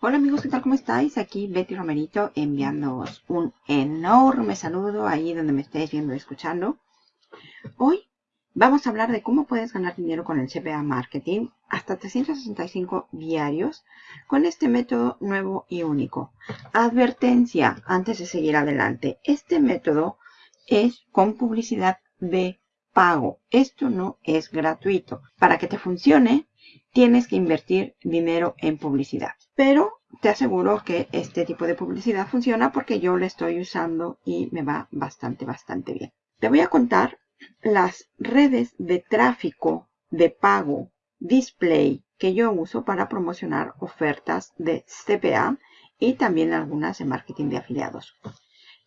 Hola amigos, ¿qué tal? ¿Cómo estáis? Aquí Betty Romerito enviándoos un enorme saludo ahí donde me estéis viendo y escuchando. Hoy vamos a hablar de cómo puedes ganar dinero con el CPA Marketing hasta 365 diarios con este método nuevo y único. Advertencia antes de seguir adelante. Este método es con publicidad de pago. Esto no es gratuito. Para que te funcione, tienes que invertir dinero en publicidad. Pero te aseguro que este tipo de publicidad funciona porque yo lo estoy usando y me va bastante, bastante bien. Te voy a contar las redes de tráfico de pago display que yo uso para promocionar ofertas de CPA y también algunas de marketing de afiliados.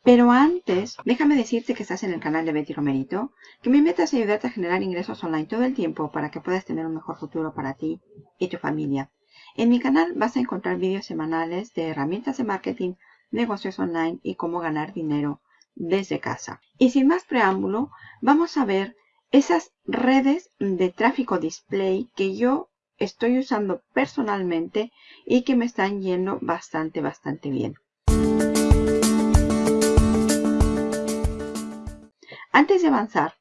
Pero antes, déjame decirte que estás en el canal de Betty Romerito, que mi meta es ayudarte a generar ingresos online todo el tiempo para que puedas tener un mejor futuro para ti y tu familia. En mi canal vas a encontrar vídeos semanales de herramientas de marketing, negocios online y cómo ganar dinero desde casa. Y sin más preámbulo, vamos a ver esas redes de tráfico display que yo estoy usando personalmente y que me están yendo bastante, bastante bien. Antes de avanzar,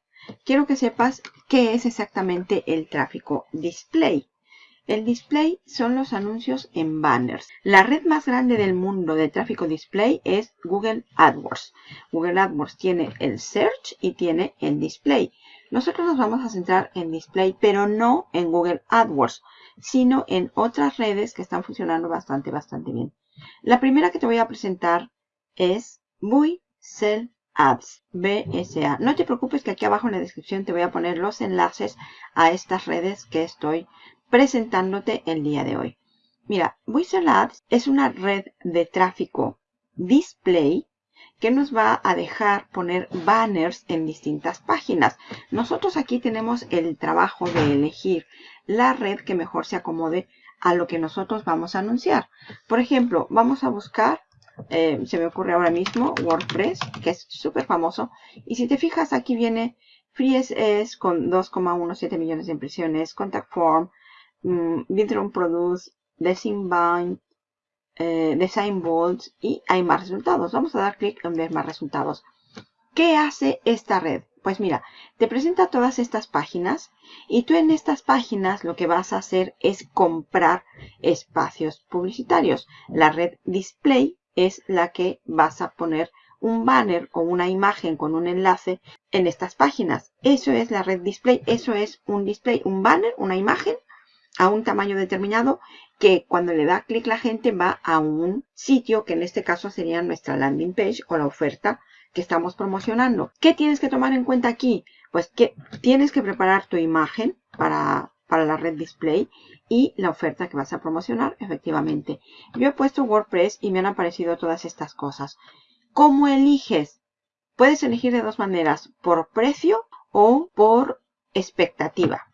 quiero que sepas qué es exactamente el tráfico display. El display son los anuncios en banners. La red más grande del mundo de tráfico display es Google AdWords. Google AdWords tiene el search y tiene el display. Nosotros nos vamos a centrar en display, pero no en Google AdWords, sino en otras redes que están funcionando bastante, bastante bien. La primera que te voy a presentar es Sell Ads, BSA. No te preocupes que aquí abajo en la descripción te voy a poner los enlaces a estas redes que estoy presentándote el día de hoy. Mira, Whistle Ads es una red de tráfico display que nos va a dejar poner banners en distintas páginas. Nosotros aquí tenemos el trabajo de elegir la red que mejor se acomode a lo que nosotros vamos a anunciar. Por ejemplo, vamos a buscar, eh, se me ocurre ahora mismo, WordPress, que es súper famoso. Y si te fijas, aquí viene FreeSS con 2,17 millones de impresiones, Contact Form, Vidron Produce, Design Bind, eh, Design Bolts y hay más resultados. Vamos a dar clic en ver más resultados. ¿Qué hace esta red? Pues mira, te presenta todas estas páginas y tú en estas páginas lo que vas a hacer es comprar espacios publicitarios. La red display es la que vas a poner un banner o una imagen con un enlace en estas páginas. Eso es la red display, eso es un display, un banner, una imagen a un tamaño determinado que cuando le da clic la gente va a un sitio que en este caso sería nuestra landing page o la oferta que estamos promocionando. ¿Qué tienes que tomar en cuenta aquí? Pues que tienes que preparar tu imagen para, para la red display y la oferta que vas a promocionar, efectivamente. Yo he puesto WordPress y me han aparecido todas estas cosas. ¿Cómo eliges? Puedes elegir de dos maneras, por precio o por expectativa.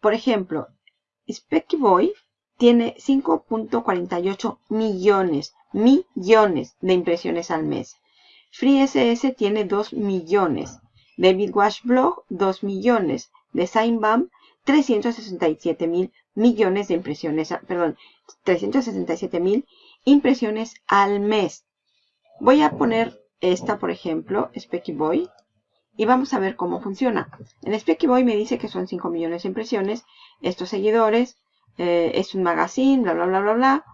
Por ejemplo, Specky Boy tiene 5.48 millones, millones de impresiones al mes. FreeSS tiene 2 millones. David Wash Blog, 2 millones. DesignBam, 367 mil millones de impresiones, perdón, 367 mil impresiones al mes. Voy a poner esta, por ejemplo, Specky Boy, y vamos a ver cómo funciona. En Specky Boy me dice que son 5 millones de impresiones. Estos seguidores, eh, es un magazine, bla, bla, bla, bla, bla.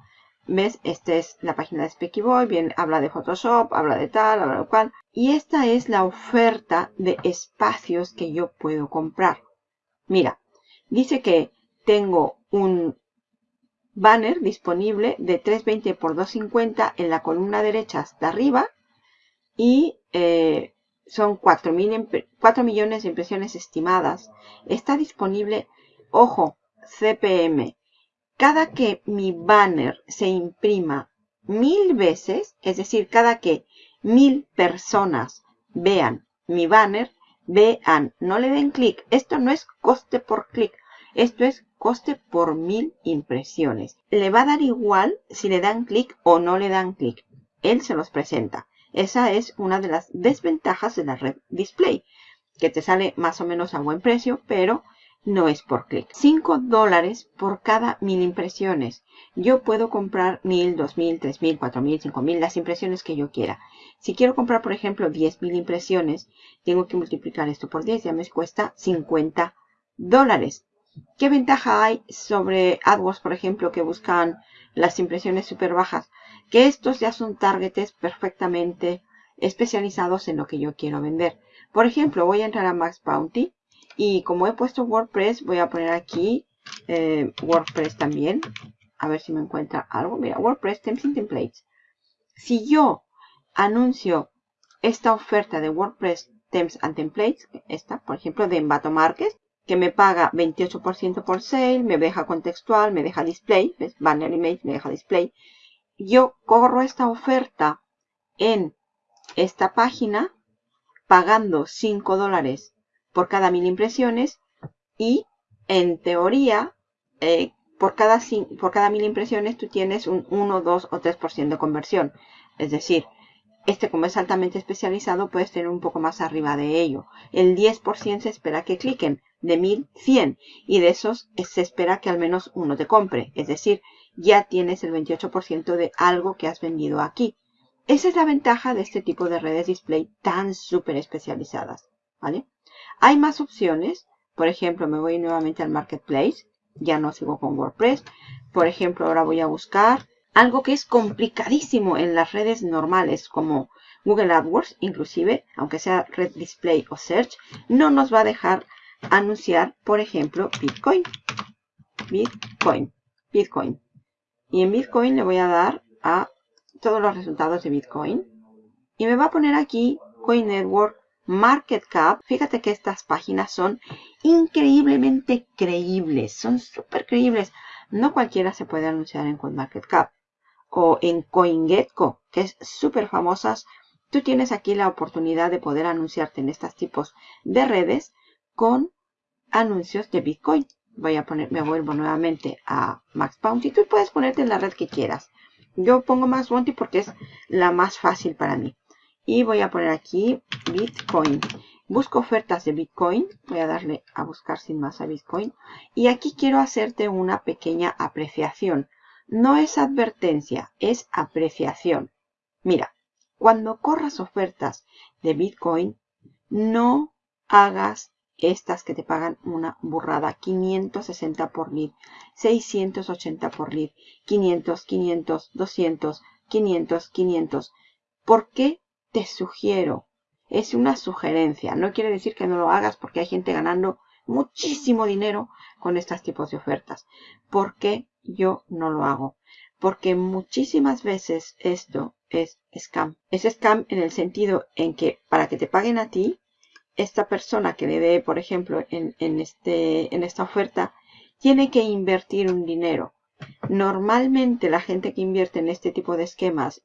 ¿Ves? Esta es la página de Specky Boy. Bien, habla de Photoshop, habla de tal, habla de cual. Y esta es la oferta de espacios que yo puedo comprar. Mira, dice que tengo un banner disponible de 320 x 250 en la columna derecha hasta arriba y eh, son 4, millones de impresiones estimadas. Está disponible, ojo, CPM. Cada que mi banner se imprima mil veces, es decir, cada que mil personas vean mi banner, vean, no le den clic. Esto no es coste por clic, esto es coste por mil impresiones. Le va a dar igual si le dan clic o no le dan clic. Él se los presenta. Esa es una de las desventajas de la red display, que te sale más o menos a buen precio, pero no es por clic. 5 dólares por cada mil impresiones. Yo puedo comprar mil, dos mil, tres mil, cuatro mil, cinco mil, las impresiones que yo quiera. Si quiero comprar, por ejemplo, 10.000 impresiones, tengo que multiplicar esto por 10, ya me cuesta 50 dólares. ¿Qué ventaja hay sobre AdWords, por ejemplo, que buscan las impresiones súper bajas? Que estos ya son targets perfectamente especializados en lo que yo quiero vender. Por ejemplo, voy a entrar a Max Bounty y como he puesto WordPress, voy a poner aquí eh, WordPress también. A ver si me encuentra algo. Mira, WordPress Temps and Templates. Si yo anuncio esta oferta de WordPress Temps and Templates, esta, por ejemplo, de Envato Market, que me paga 28% por sale, me deja contextual, me deja display, ¿ves? Banner image, me deja display. Yo corro esta oferta en esta página pagando 5 dólares por cada mil impresiones y en teoría eh, por, cada, por cada mil impresiones tú tienes un 1, 2 o 3% de conversión. Es decir, este como es altamente especializado puedes tener un poco más arriba de ello. El 10% se espera que cliquen de 1100 y de esos se espera que al menos uno te compre. Es decir, ya tienes el 28% de algo que has vendido aquí. Esa es la ventaja de este tipo de redes display tan súper especializadas. ¿vale? Hay más opciones. Por ejemplo, me voy nuevamente al Marketplace. Ya no sigo con WordPress. Por ejemplo, ahora voy a buscar algo que es complicadísimo en las redes normales como Google AdWords, inclusive, aunque sea Red Display o Search, no nos va a dejar anunciar, por ejemplo, Bitcoin. Bitcoin. Bitcoin. Y en Bitcoin le voy a dar a todos los resultados de Bitcoin. Y me va a poner aquí Coin Network Market Cap. Fíjate que estas páginas son increíblemente creíbles. Son súper creíbles. No cualquiera se puede anunciar en CoinMarketCap o en CoinGecko, que es súper famosas. Tú tienes aquí la oportunidad de poder anunciarte en estos tipos de redes con anuncios de Bitcoin. Voy a poner, me vuelvo nuevamente a Max Bounty. Tú puedes ponerte en la red que quieras. Yo pongo Max Bounty porque es la más fácil para mí. Y voy a poner aquí Bitcoin. Busco ofertas de Bitcoin. Voy a darle a buscar sin más a Bitcoin. Y aquí quiero hacerte una pequeña apreciación. No es advertencia, es apreciación. Mira, cuando corras ofertas de Bitcoin, no hagas estas que te pagan una burrada. 560 por lead, 680 por lead, 500, 500, 200, 500, 500. ¿Por qué te sugiero? Es una sugerencia. No quiere decir que no lo hagas porque hay gente ganando muchísimo dinero con estos tipos de ofertas. ¿Por qué yo no lo hago? Porque muchísimas veces esto es scam. Es scam en el sentido en que para que te paguen a ti, esta persona que le dé, por ejemplo, en, este, en esta oferta, tiene que invertir un dinero. Normalmente la gente que invierte en este tipo de esquemas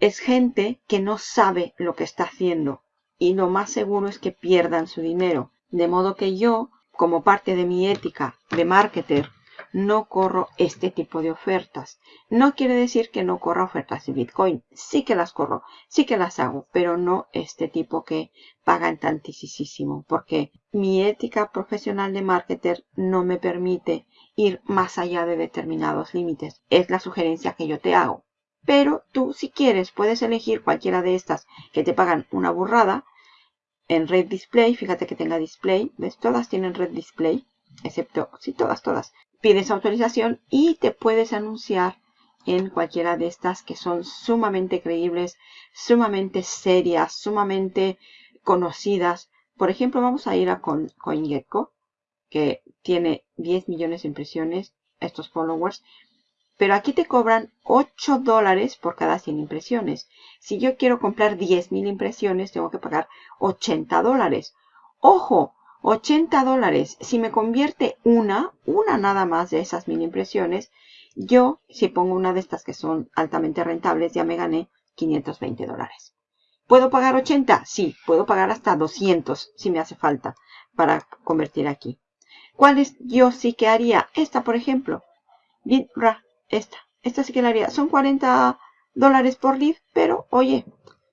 es gente que no sabe lo que está haciendo y lo más seguro es que pierdan su dinero. De modo que yo, como parte de mi ética de marketer, no corro este tipo de ofertas. No quiere decir que no corra ofertas de Bitcoin. Sí que las corro, sí que las hago, pero no este tipo que pagan tantísimo, porque mi ética profesional de marketer no me permite ir más allá de determinados límites. Es la sugerencia que yo te hago. Pero tú, si quieres, puedes elegir cualquiera de estas que te pagan una burrada. En Red Display, fíjate que tenga display. ¿Ves? Todas tienen Red Display. Excepto, sí, todas, todas pides autorización y te puedes anunciar en cualquiera de estas que son sumamente creíbles, sumamente serias, sumamente conocidas. Por ejemplo, vamos a ir a CoinGecko, que tiene 10 millones de impresiones, estos followers. Pero aquí te cobran 8 dólares por cada 100 impresiones. Si yo quiero comprar 10.000 impresiones, tengo que pagar 80 dólares. ¡Ojo! 80 dólares. Si me convierte una, una nada más de esas mil impresiones, yo, si pongo una de estas que son altamente rentables, ya me gané 520 dólares. ¿Puedo pagar 80? Sí, puedo pagar hasta 200 si me hace falta para convertir aquí. ¿Cuáles yo sí que haría? Esta, por ejemplo. Esta. Esta sí que la haría. Son 40 dólares por lead, pero oye,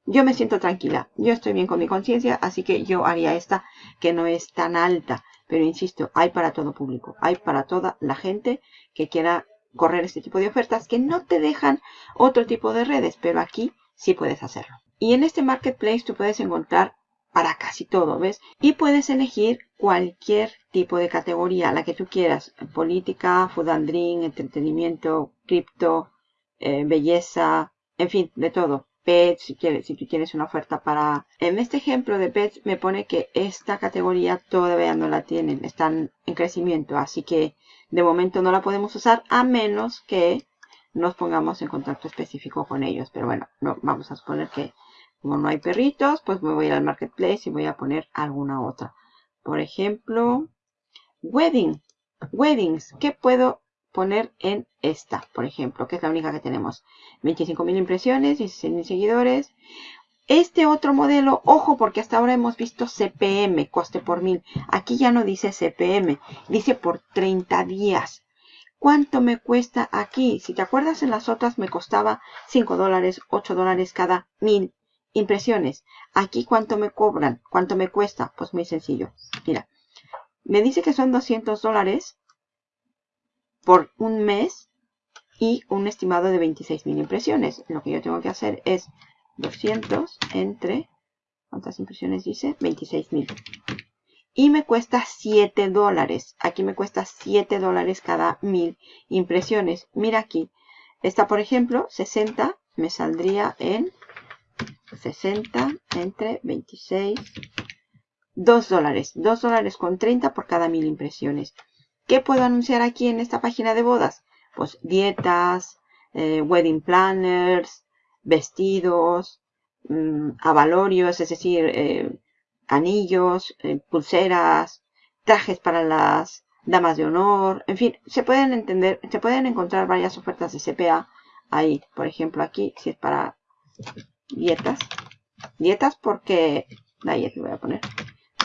yo me siento tranquila, yo estoy bien con mi conciencia, así que yo haría esta que no es tan alta. Pero insisto, hay para todo público. Hay para toda la gente que quiera correr este tipo de ofertas que no te dejan otro tipo de redes. Pero aquí sí puedes hacerlo. Y en este marketplace tú puedes encontrar para casi todo, ¿ves? Y puedes elegir cualquier tipo de categoría, la que tú quieras. Política, food and drink, entretenimiento, cripto, eh, belleza, en fin, de todo. Pets, si, tú tienes una oferta para... En este ejemplo de pets me pone que esta categoría todavía no la tienen, están en crecimiento, así que de momento no la podemos usar a menos que nos pongamos en contacto específico con ellos. Pero bueno, no, vamos a suponer que como no hay perritos, pues me voy al marketplace y voy a poner alguna otra. Por ejemplo, wedding, weddings. ¿Qué puedo poner en esta, por ejemplo, que es la única que tenemos. 25.000 impresiones, 16.000 seguidores. Este otro modelo, ojo, porque hasta ahora hemos visto CPM, coste por mil. Aquí ya no dice CPM, dice por 30 días. ¿Cuánto me cuesta aquí? Si te acuerdas, en las otras me costaba 5 dólares, 8 dólares cada mil impresiones. Aquí, ¿cuánto me cobran? ¿Cuánto me cuesta? Pues muy sencillo. Mira, me dice que son 200 dólares por un mes y un estimado de 26.000 impresiones. Lo que yo tengo que hacer es 200 entre, ¿cuántas impresiones dice? 26.000. Y me cuesta 7 dólares. Aquí me cuesta 7 dólares cada 1000 impresiones. Mira aquí. Esta, por ejemplo, 60 me saldría en 60 entre 26, 2 dólares. 2 dólares con 30 por cada 1000 impresiones. ¿Qué puedo anunciar aquí en esta página de bodas? Pues dietas, eh, wedding planners, vestidos, mmm, avalorios, es decir, eh, anillos, eh, pulseras, trajes para las damas de honor, en fin, se pueden entender, se pueden encontrar varias ofertas de CPA ahí, por ejemplo aquí, si es para dietas, dietas porque, ahí voy a poner,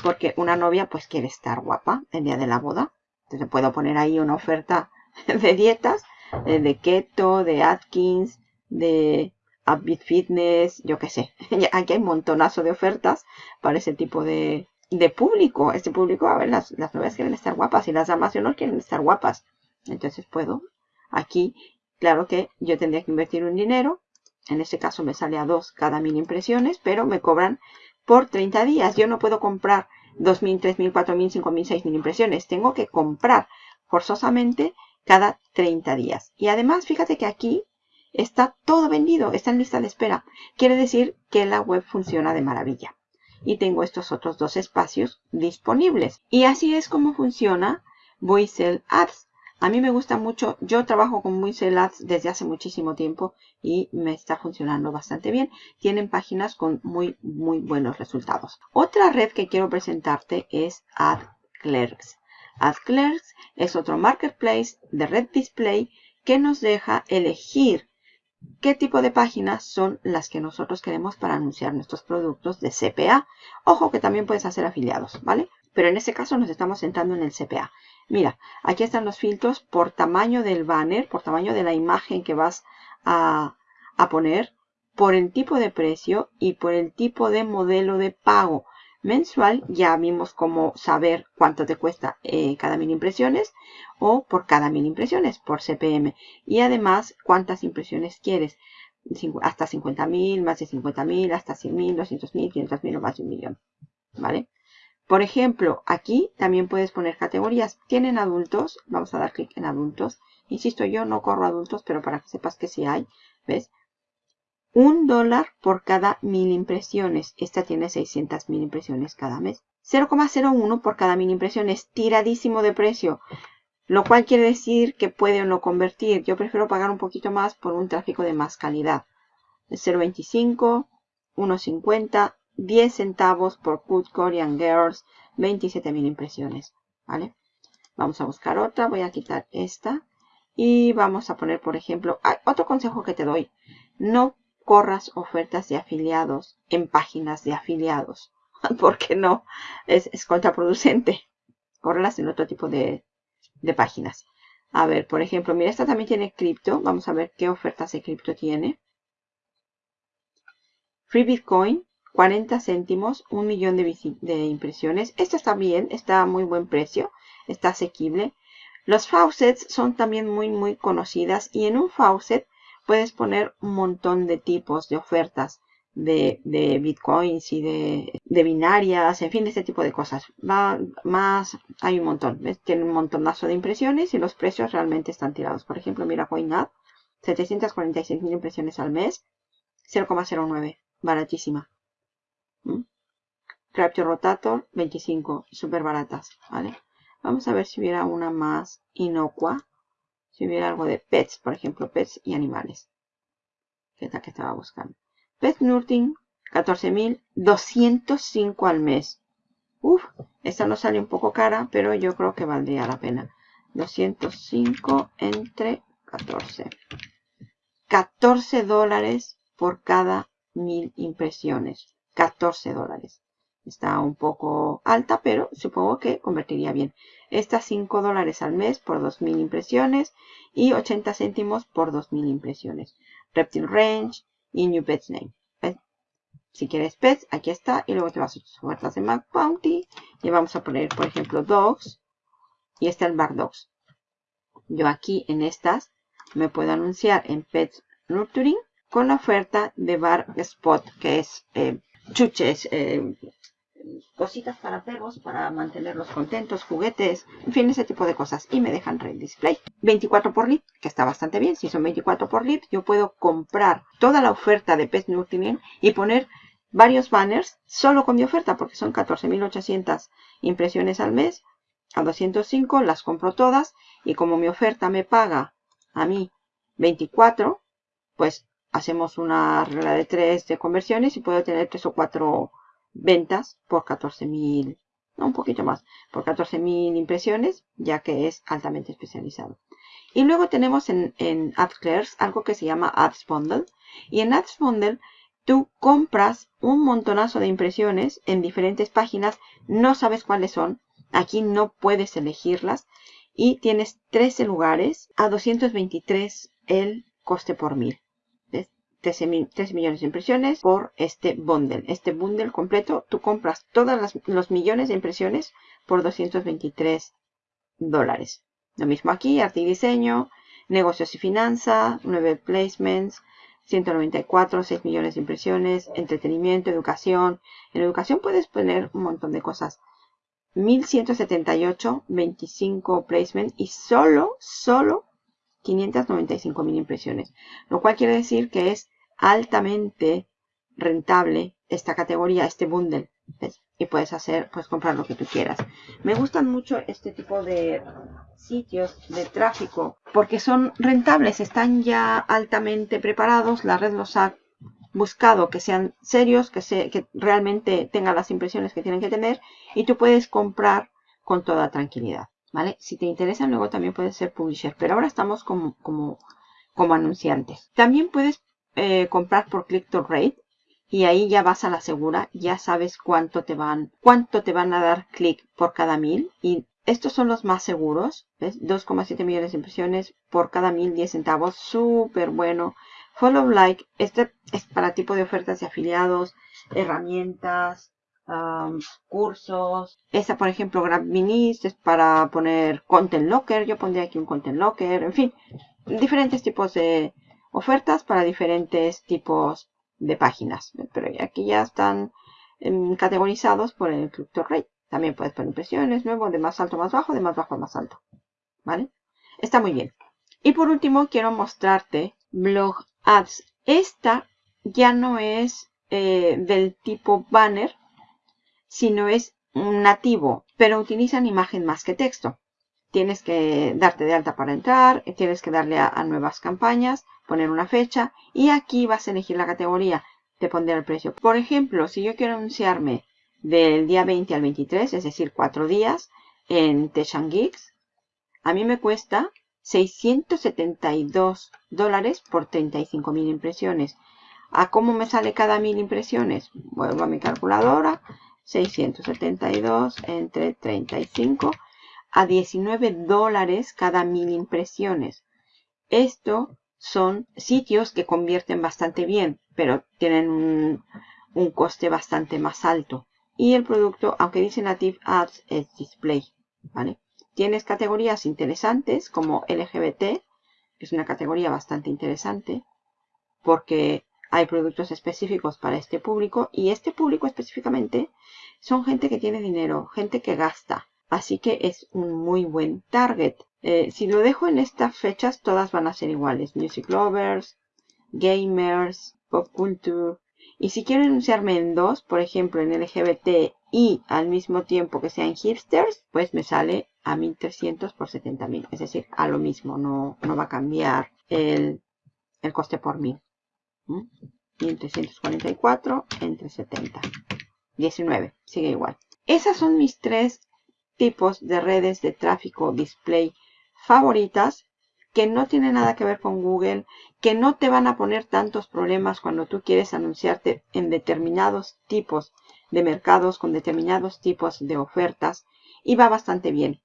porque una novia pues quiere estar guapa el día de la boda, entonces puedo poner ahí una oferta de dietas, eh, de keto, de Atkins, de Upbeat Fitness, yo qué sé. Aquí hay un montonazo de ofertas para ese tipo de, de público. Este público, a ver, las, las quieren estar guapas y las damas de honor quieren estar guapas. Entonces puedo aquí, claro que yo tendría que invertir un dinero. En este caso me sale a dos cada mil impresiones, pero me cobran por 30 días. Yo no puedo comprar 2.000, 3.000, 4.000, 5.000, 6.000 impresiones. Tengo que comprar forzosamente cada 30 días. Y además, fíjate que aquí está todo vendido, está en lista de espera. Quiere decir que la web funciona de maravilla. Y tengo estos otros dos espacios disponibles. Y así es como funciona Voicel Ads. A mí me gusta mucho, yo trabajo con Voicel Ads desde hace muchísimo tiempo y me está funcionando bastante bien. Tienen páginas con muy, muy buenos resultados. Otra red que quiero presentarte es AdClerks. AdClerks es otro marketplace de red display que nos deja elegir qué tipo de páginas son las que nosotros queremos para anunciar nuestros productos de CPA. Ojo que también puedes hacer afiliados, ¿vale? Pero en este caso nos estamos centrando en el CPA. Mira, aquí están los filtros por tamaño del banner, por tamaño de la imagen que vas a, poner, por el tipo de precio y por el tipo de modelo de pago. Mensual ya vimos cómo saber cuánto te cuesta eh, cada mil impresiones o por cada mil impresiones por CPM. Y además cuántas impresiones quieres. Hasta 50.000, más de 50.000, hasta 100.000, 200.000, 500.000 o más de un millón. ¿Vale? Por ejemplo, aquí también puedes poner categorías. ¿Tienen adultos? Vamos a dar clic en adultos. Insisto, yo no corro adultos, pero para que sepas que sí hay. ¿Ves? Un dólar por cada mil impresiones. Esta tiene 600 mil impresiones cada mes. 0,01 por cada mil impresiones. Tiradísimo de precio. Lo cual quiere decir que puede o no convertir. Yo prefiero pagar un poquito más por un tráfico de más calidad. 0,25, 1,50, 10 centavos por Good Korean Girls, 27.000 impresiones, ¿vale? Vamos a buscar otra, voy a quitar esta y vamos a poner, por ejemplo, otro consejo que te doy, no corras ofertas de afiliados en páginas de afiliados, porque no, es, contraproducente. Córrelas en otro tipo de, de páginas. A ver, por ejemplo, mira, esta también tiene cripto. Vamos a ver qué ofertas de cripto tiene. Free Bitcoin, 40 céntimos, un millón de, impresiones. Esto está bien, está a muy buen precio, está asequible. Los faucets son también muy, muy conocidas y en un faucet puedes poner un montón de tipos de ofertas de, bitcoins y de, binarias, en fin, este tipo de cosas. Va, más, hay un montón. Tiene un montonazo de impresiones y los precios realmente están tirados. Por ejemplo, mira CoinAd, 746 mil impresiones al mes, 0,09, baratísima. Capture Rotator, 25, súper baratas, ¿vale? Vamos a ver si hubiera una más inocua. Si hubiera algo de pets, por ejemplo, pets y animales. Que es que estaba buscando. Pet Nurting, 14.205 al mes. Uf, esta nos sale un poco cara, pero yo creo que valdría la pena. 205 entre 14. 14 dólares por cada mil impresiones. 14 dólares. Está un poco alta, pero supongo que convertiría bien. Esta 5 dólares al mes por 2.000 impresiones y 80 céntimos por 2.000 impresiones. Reptile Range y New Pets Name. Si quieres pets, aquí está. Y luego te vas a tus ofertas de Mac Bounty. Y vamos a poner, por ejemplo, Dogs. Y está el Bar Dogs. Yo aquí en estas me puedo anunciar en Pets Nurturing con la oferta de Bar Spot, que es eh, chuches, eh, cositas para perros, para mantenerlos contentos, juguetes, en fin, ese tipo de cosas. Y me dejan Red Display. 24 por lead, que está bastante bien. Si son 24 por lead, yo puedo comprar toda la oferta de Pet Nurturing y poner varios banners solo con mi oferta, porque son 14.800 impresiones al mes. A 205 las compro todas y como mi oferta me paga a mí 24, pues hacemos una regla de 3 de conversiones y puedo tener 3 o 4 ventas por 14.000, no, un poquito más, por 14.000 impresiones, ya que es altamente especializado. Y luego tenemos en, en algo que se llama Ads Bundle. Y en Ads Bundle tú compras un montonazo de impresiones en diferentes páginas, no sabes cuáles son, aquí no puedes elegirlas y tienes 13 lugares a 223 el coste por mil. 13, millones de impresiones por este bundle. Este bundle completo, tú compras todos los millones de impresiones por 223 dólares. Lo mismo aquí, arte y diseño, negocios y finanza, 9 placements, 194, 6 millones de impresiones, entretenimiento, educación. En educación puedes poner un montón de cosas. 1178, 25 placements y solo, solo 595 mil impresiones, lo cual quiere decir que es altamente rentable esta categoría, este bundle. Y puedes hacer, pues comprar lo que tú quieras. Me gustan mucho este tipo de sitios de tráfico porque son rentables, están ya altamente preparados, la red los ha buscado que sean serios, que, se, que realmente tengan las impresiones que tienen que tener y tú puedes comprar con toda tranquilidad. ¿Vale? Si te interesa, luego también puedes ser publisher, pero ahora estamos como, como, como anunciantes. También puedes eh, comprar por click to rate y ahí ya vas a la segura, ya sabes cuánto te van, cuánto te van a dar clic por cada mil y estos son los más seguros, ¿ves? 2,7 millones de impresiones por cada mil, 10 centavos, súper bueno. Follow like, este es para tipo de ofertas de afiliados, herramientas, cursos. Esta, por ejemplo, Grab Minis es para poner Content Locker. Yo pondría aquí un Content Locker. En fin, diferentes tipos de ofertas para diferentes tipos de páginas. Pero aquí ya están em, categorizados por el Club Rate. También puedes poner impresiones, nuevo, de más alto a más bajo, de más bajo a más alto. ¿Vale? Está muy bien. Y por último, quiero mostrarte Blog Ads. Esta ya no es eh, del tipo banner, sino es nativo, pero utilizan imagen más que texto. Tienes que darte de alta para entrar, tienes que darle a, nuevas campañas, poner una fecha y aquí vas a elegir la categoría, te pondré el precio. Por ejemplo, si yo quiero anunciarme del día 20 al 23, es decir, cuatro días en Teshan Geeks, a mí me cuesta 672 dólares por 35 mil impresiones. ¿A cómo me sale cada mil impresiones? Vuelvo a mi calculadora 672 entre 35 a 19 dólares cada mil impresiones. Esto son sitios que convierten bastante bien, pero tienen un coste bastante más alto. Y el producto, aunque dice Native Ads, es Display. ¿vale? Tienes categorías interesantes como LGBT, que es una categoría bastante interesante, porque hay productos específicos para este público y este público específicamente son gente que tiene dinero, gente que gasta. Así que es un muy buen target. Eh, si lo dejo en estas fechas, todas van a ser iguales. Music lovers, gamers, pop culture. Y si quiero anunciarme en dos, por ejemplo en LGBT y al mismo tiempo que sean hipsters, pues me sale a 1300 por 70.000. Es decir, a lo mismo, no, no va a cambiar el, el coste por mil. 1344 entre 70. 19, sigue igual. Esas son mis tres tipos de redes de tráfico display favoritas que no tienen nada que ver con Google, que no te van a poner tantos problemas cuando tú quieres anunciarte en determinados tipos de mercados con determinados tipos de ofertas y va bastante bien.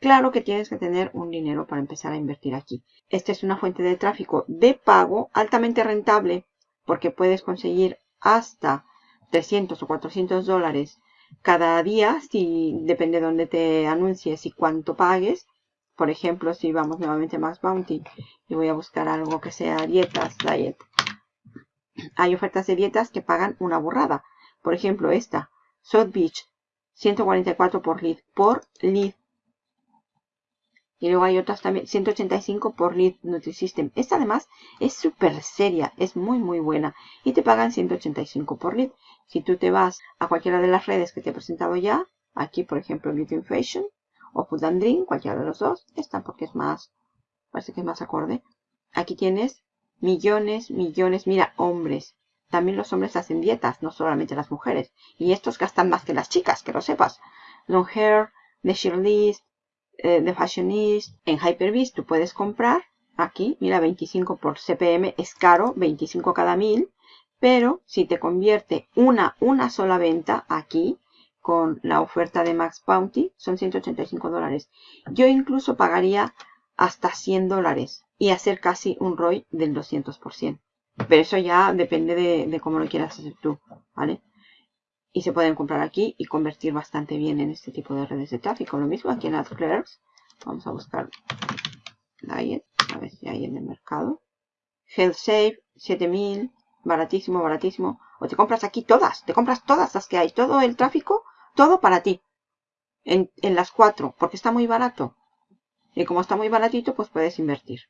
Claro que tienes que tener un dinero para empezar a invertir aquí. Esta es una fuente de tráfico de pago altamente rentable porque puedes conseguir hasta 300 o 400 dólares cada día, si depende de dónde te anuncies y cuánto pagues. Por ejemplo, si vamos nuevamente a Max Bounty y voy a buscar algo que sea dietas, diet. Hay ofertas de dietas que pagan una burrada. Por ejemplo, esta, South Beach, 144 por lead. Por lead. Y luego hay otras también, 185 por lead Nutrisystem. Esta además es súper seria, es muy muy buena. Y te pagan 185 por lead. Si tú te vas a cualquiera de las redes que te he presentado ya, aquí por ejemplo Beauty Fashion o Food and Drink, cualquiera de los dos, esta porque es más, parece que es más acorde. Aquí tienes millones, millones, mira, hombres. También los hombres hacen dietas, no solamente las mujeres. Y estos gastan más que las chicas, que lo sepas. Long Hair, Sheerlist, eh, de Fashionist, en Hyperbeast tú puedes comprar aquí, mira, 25 por CPM, es caro, 25 cada mil, pero si te convierte una, una sola venta aquí, con la oferta de Max Bounty, son 185 dólares. Yo incluso pagaría hasta 100 dólares y hacer casi un ROI del 200%. Pero eso ya depende de, de cómo lo quieras hacer tú, ¿vale? Y se pueden comprar aquí y convertir bastante bien en este tipo de redes de tráfico. Lo mismo aquí en AdClerks. Vamos a buscar Diet, a ver si hay en el mercado. HealthSafe, 7000, baratísimo, baratísimo. O te compras aquí todas, te compras todas las que hay, todo el tráfico, todo para ti. En, en las cuatro, porque está muy barato. Y como está muy baratito, pues puedes invertir.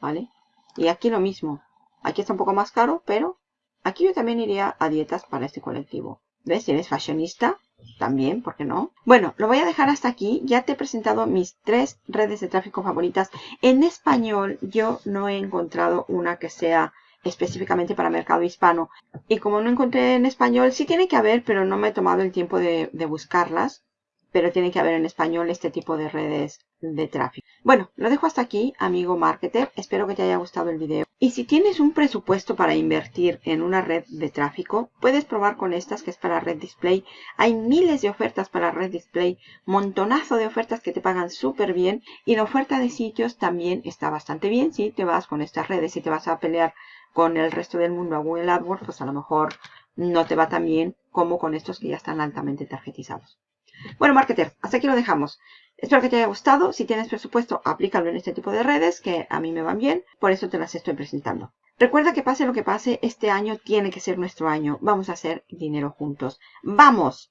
¿Vale? Y aquí lo mismo. Aquí está un poco más caro, pero aquí yo también iría a dietas para este colectivo. ¿Ves? Eres fashionista, también, ¿por qué no? Bueno, lo voy a dejar hasta aquí. Ya te he presentado mis tres redes de tráfico favoritas. En español yo no he encontrado una que sea específicamente para mercado hispano. Y como no encontré en español, sí tiene que haber, pero no me he tomado el tiempo de buscarlas. Pero tiene que haber en español este tipo de redes de tráfico. Bueno, lo dejo hasta aquí, amigo marketer. Espero que te haya gustado el video. Y si tienes un presupuesto para invertir en una red de tráfico, puedes probar con estas que es para red display. Hay miles de ofertas para red display, montonazo de ofertas que te pagan súper bien. Y la oferta de sitios también está bastante bien. Si te vas con estas redes y te vas a pelear con el resto del mundo a Google AdWords, pues a lo mejor no te va tan bien como con estos que ya están altamente tarjetizados. Bueno, marketer, hasta aquí lo dejamos. Espero que te haya gustado. Si tienes presupuesto, aplícalo en este tipo de redes que a mí me van bien. Por eso te las estoy presentando. Recuerda que pase lo que pase, este año tiene que ser nuestro año. Vamos a hacer dinero juntos. ¡Vamos!